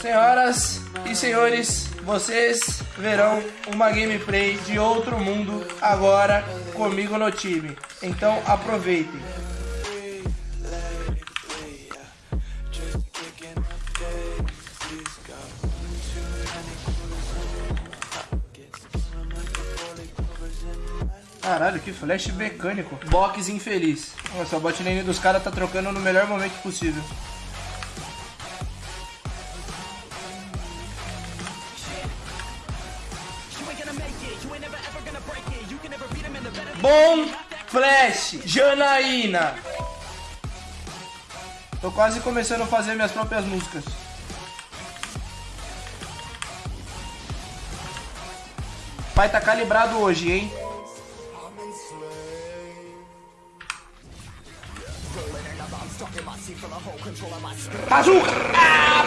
Senhoras e senhores, vocês verão uma gameplay de outro mundo agora comigo no time. Então aproveitem. Caralho, que flash mecânico. Box infeliz. Nossa, a bot lane dos caras tá trocando no melhor momento possível. Bom Flash, Janaína. Tô quase começando a fazer minhas próprias músicas. Pai tá calibrado hoje, hein? Bazooka! Ah!